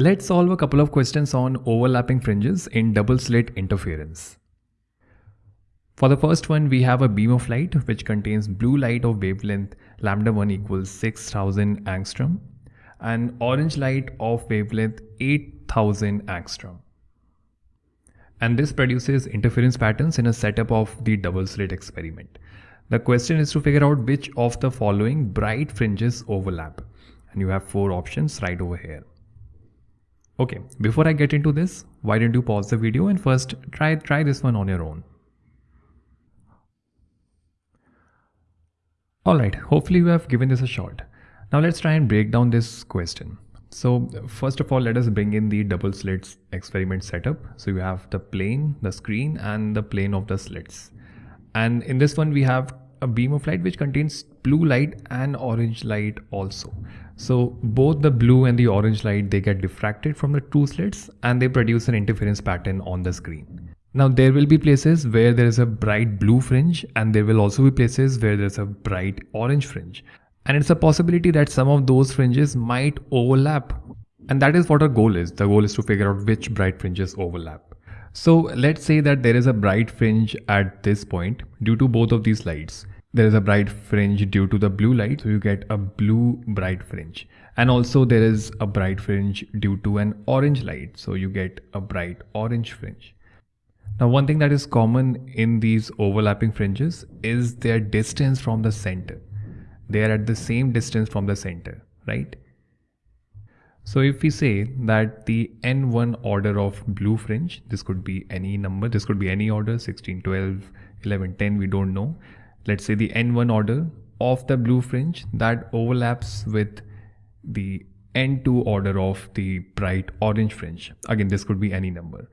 Let's solve a couple of questions on overlapping fringes in double slit interference. For the first one, we have a beam of light which contains blue light of wavelength lambda 1 equals 6000 angstrom and orange light of wavelength 8000 angstrom. And this produces interference patterns in a setup of the double slit experiment. The question is to figure out which of the following bright fringes overlap. And you have four options right over here. Okay, before I get into this, why don't you pause the video and first try, try this one on your own. Alright, hopefully you have given this a shot. Now let's try and break down this question. So first of all, let us bring in the double slits experiment setup. So you have the plane, the screen and the plane of the slits. And in this one, we have a beam of light which contains blue light and orange light also. So both the blue and the orange light, they get diffracted from the two slits and they produce an interference pattern on the screen. Now there will be places where there is a bright blue fringe and there will also be places where there's a bright orange fringe. And it's a possibility that some of those fringes might overlap. And that is what our goal is. The goal is to figure out which bright fringes overlap. So let's say that there is a bright fringe at this point due to both of these lights there is a bright fringe due to the blue light so you get a blue bright fringe. And also there is a bright fringe due to an orange light so you get a bright orange fringe. Now one thing that is common in these overlapping fringes is their distance from the center. They are at the same distance from the center right? So if we say that the n1 order of blue fringe this could be any number this could be any order 16 12 11 10 we don't know let's say the n1 order of the blue fringe that overlaps with the n2 order of the bright orange fringe. Again, this could be any number.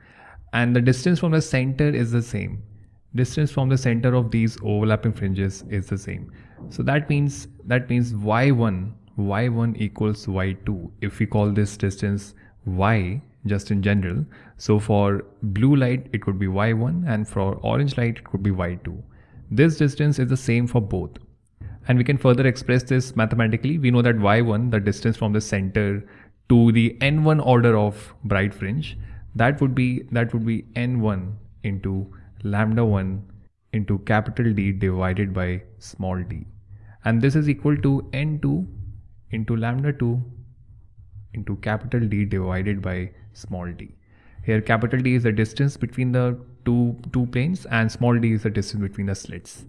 And the distance from the center is the same. Distance from the center of these overlapping fringes is the same. So that means that means y1 y1 equals y2 if we call this distance y just in general. So for blue light it could be y1 and for orange light it could be y2. This distance is the same for both. And we can further express this mathematically. We know that y1, the distance from the center to the n1 order of bright fringe, that would be that would be n1 into lambda 1 into capital D divided by small d. And this is equal to n2 into lambda 2 into capital D divided by small d. Here capital D is the distance between the two, two planes and small d is the distance between the slits.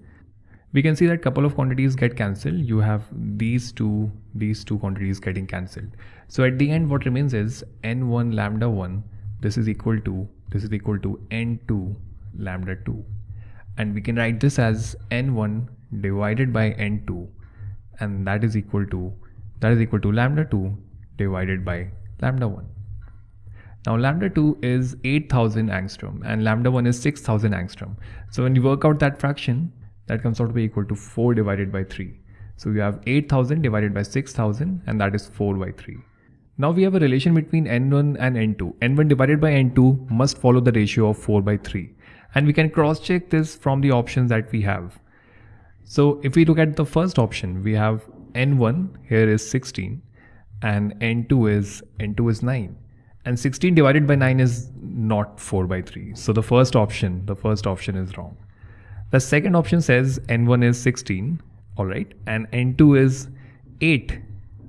We can see that couple of quantities get cancelled. You have these two, these two quantities getting cancelled. So at the end what remains is n1 lambda 1 this is equal to this is equal to n2 lambda 2 and we can write this as n1 divided by n2 and that is equal to that is equal to lambda 2 divided by lambda 1 now lambda 2 is 8000 angstrom and lambda 1 is 6000 angstrom. So when you work out that fraction, that comes out to be equal to 4 divided by 3. So we have 8000 divided by 6000 and that is 4 by 3. Now we have a relation between n1 and n2. n1 divided by n2 must follow the ratio of 4 by 3. And we can cross check this from the options that we have. So if we look at the first option, we have n1 here is 16 and n2 is n2 is 9 and 16 divided by 9 is not 4 by 3. So the first option, the first option is wrong. The second option says n1 is 16, all right, and n2 is 8.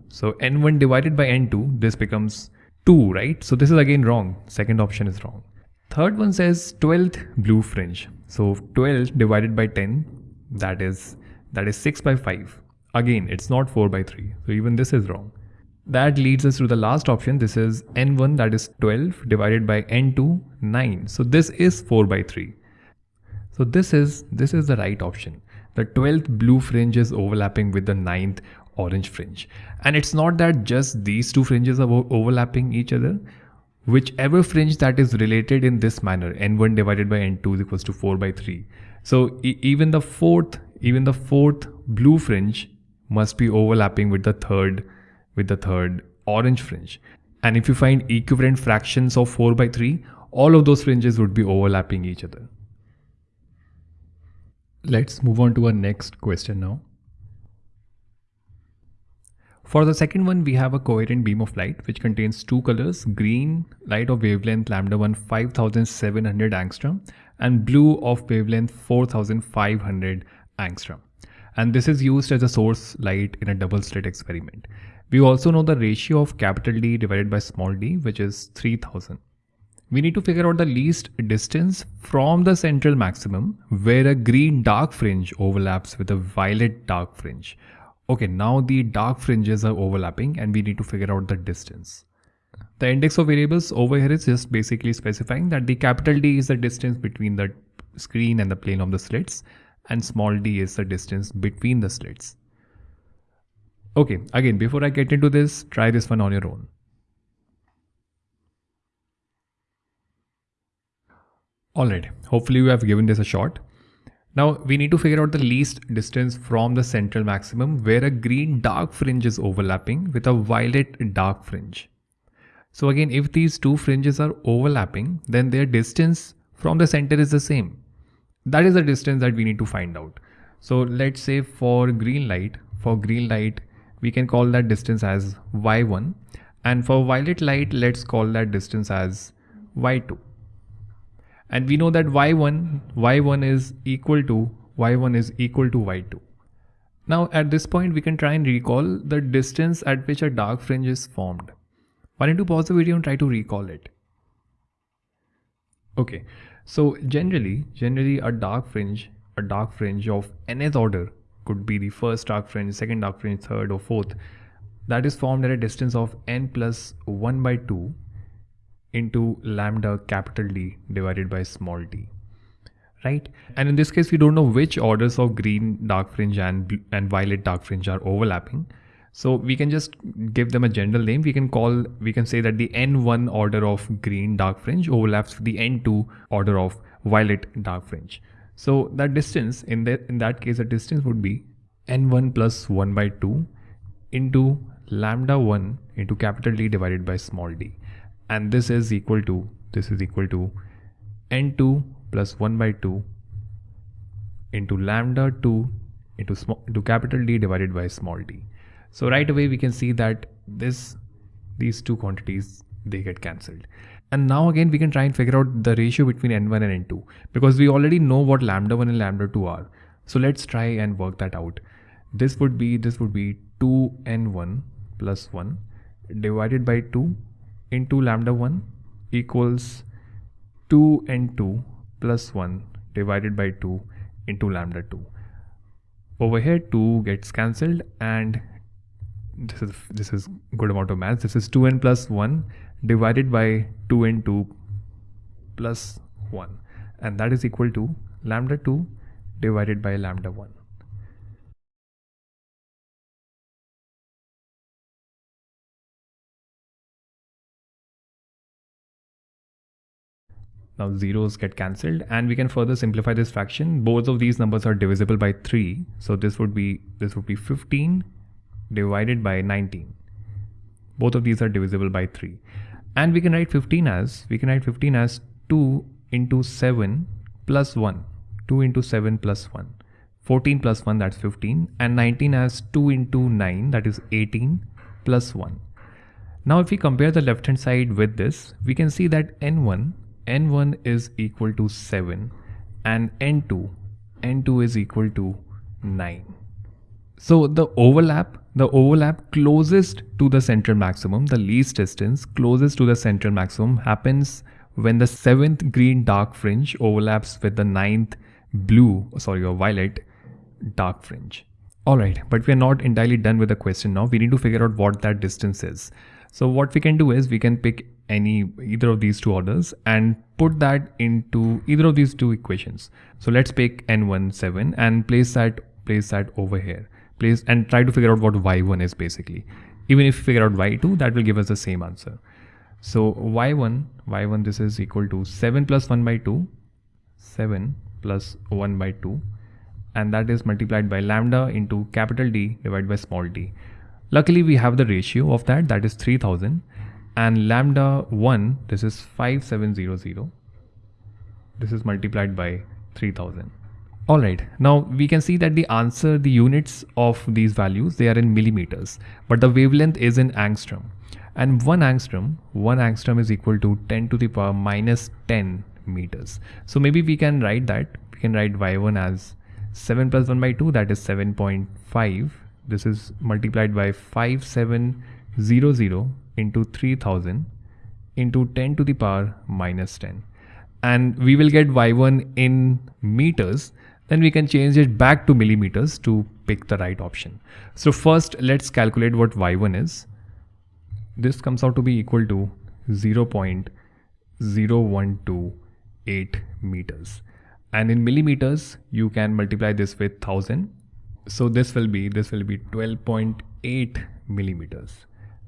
So n1 divided by n2, this becomes 2, right? So this is again wrong. Second option is wrong. Third one says 12th blue fringe. So 12 divided by 10, that is that is 6 by 5. Again, it's not 4 by 3. So even this is wrong. That leads us to the last option. This is n1 that is 12 divided by n2 9. So this is 4 by 3. So this is this is the right option. The 12th blue fringe is overlapping with the 9th orange fringe. And it's not that just these two fringes are overlapping each other. Whichever fringe that is related in this manner, n1 divided by n2 is equals to 4 by 3. So e even the fourth, even the fourth blue fringe must be overlapping with the third with the third orange fringe. And if you find equivalent fractions of 4 by 3, all of those fringes would be overlapping each other. Let's move on to our next question now. For the second one, we have a coherent beam of light which contains two colors, green light of wavelength lambda 1 5700 angstrom and blue of wavelength 4500 angstrom. And this is used as a source light in a double slit experiment. We also know the ratio of capital D divided by small d which is 3000. We need to figure out the least distance from the central maximum where a green dark fringe overlaps with a violet dark fringe. Okay, now the dark fringes are overlapping and we need to figure out the distance. The index of variables over here is just basically specifying that the capital D is the distance between the screen and the plane of the slits and small d is the distance between the slits. Okay, again, before I get into this, try this one on your own. Alright, hopefully you have given this a shot. Now we need to figure out the least distance from the central maximum where a green dark fringe is overlapping with a violet dark fringe. So again, if these two fringes are overlapping, then their distance from the center is the same. That is the distance that we need to find out. So let's say for green light, for green light, we can call that distance as y1 and for violet light, let's call that distance as y2 and we know that y1 y1 is equal to y1 is equal to y2 now at this point we can try and recall the distance at which a dark fringe is formed. Why don't you pause the video and try to recall it? Okay so generally generally a dark fringe a dark fringe of nth order could be the first dark fringe second dark fringe third or fourth. That is formed at a distance of n plus 1 by 2 into lambda capital D divided by small d right? And in this case we don't know which orders of green dark fringe and and violet dark fringe are overlapping so we can just give them a general name. We can call we can say that the n1 order of green dark fringe overlaps with the n2 order of violet dark fringe. So that distance in that in that case the distance would be n1 plus 1 by 2 into lambda 1 into capital D divided by small d. And this is equal to this is equal to n2 plus 1 by 2 into lambda 2 into small into capital D divided by small d. So right away we can see that this these two quantities they get cancelled. And now again we can try and figure out the ratio between n1 and n2 because we already know what lambda 1 and lambda 2 are. So let's try and work that out. This would be this would be 2n1 plus 1 divided by 2 into lambda 1 equals 2 n2 plus 1 divided by 2 into lambda 2. Over here 2 gets cancelled and this is this is good amount of math. This is 2n plus 1 divided by 2n2 plus 1 and that is equal to lambda 2 divided by lambda 1. Now zeros get cancelled and we can further simplify this fraction. Both of these numbers are divisible by 3. So this would be this would be 15 divided by 19. Both of these are divisible by 3. And we can write 15 as we can write 15 as 2 into 7 plus 1. 2 into 7 plus 1. 14 plus 1 that's 15 and 19 as 2 into 9 that is 18 plus 1. Now if we compare the left hand side with this we can see that n1 n1 is equal to 7 and n2 n2 is equal to 9 so the overlap the overlap closest to the central maximum the least distance closest to the central maximum happens when the seventh green dark fringe overlaps with the ninth blue sorry or violet dark fringe all right but we are not entirely done with the question now we need to figure out what that distance is so what we can do is we can pick any either of these two orders and put that into either of these two equations. So let's pick n17 and place that place that over here. Place and try to figure out what y1 is basically. Even if you figure out y2, that will give us the same answer. So y1, y1 this is equal to 7 plus 1 by 2, 7 plus 1 by 2 and that is multiplied by lambda into capital D divided by small d. Luckily we have the ratio of that that is 3000 and lambda 1 this is 5700 this is multiplied by 3000 All right, now we can see that the answer, the units of these values, they are in millimeters, but the wavelength is in angstrom. And one angstrom, one angstrom is equal to 10 to the power minus 10 meters. So maybe we can write that, we can write y1 as 7 plus 1 by 2, that is 7.5. This is multiplied by 5700 into 3000 into 10 to the power minus 10 and we will get y1 in meters then we can change it back to millimeters to pick the right option. So first let's calculate what y1 is. This comes out to be equal to 0.0128 meters and in millimeters you can multiply this with 1000 so this will be this will be 12.8 millimeters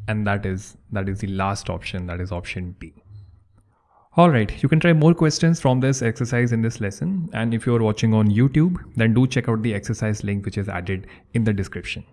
and that is that is the last option that is option D. Alright, you can try more questions from this exercise in this lesson and if you're watching on YouTube then do check out the exercise link which is added in the description.